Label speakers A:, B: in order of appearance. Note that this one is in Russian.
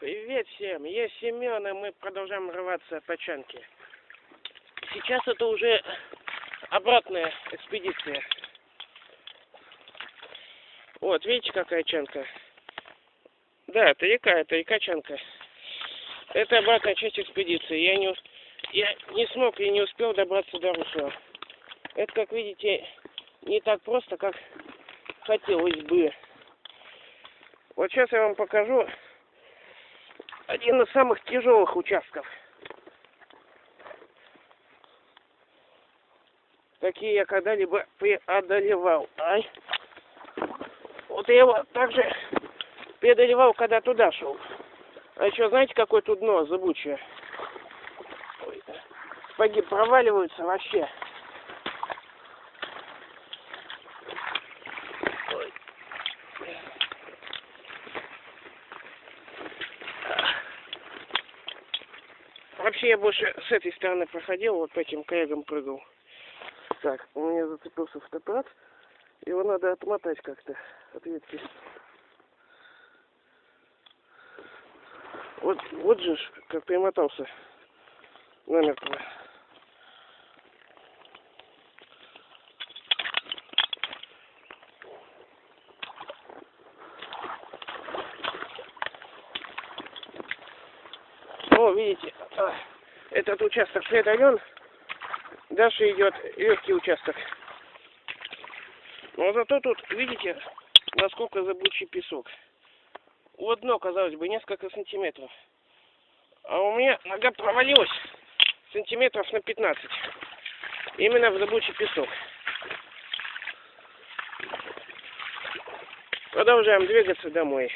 A: Привет всем, я Семен, и мы продолжаем рваться по чанке. Сейчас это уже обратная экспедиция. Вот, видите, какая чанка? Да, это река, это река Чанка. Это обратная часть экспедиции. Я не, я не смог и не успел добраться до русла. Это, как видите, не так просто, как хотелось бы. Вот сейчас я вам покажу один из самых тяжелых участков. Какие я когда-либо преодолевал. Ай. Вот я его также преодолевал, когда туда шел. А еще знаете, какое тут дно зыбучее? Ой, Сапоги проваливаются вообще. Ой. Вообще я больше с этой стороны проходил, вот по этим крягам прыгал. Так, у меня зацепился фотоаппарат. Его надо отмотать как-то от ветки. Вот, вот же как примотался намертво. Видите, этот участок преодолен. Дальше идет легкий участок. Но зато тут, видите, насколько зыбучий песок. Вот дно, казалось бы, несколько сантиметров. А у меня нога провалилась сантиметров на 15. Именно в зыбучий песок. Продолжаем двигаться домой.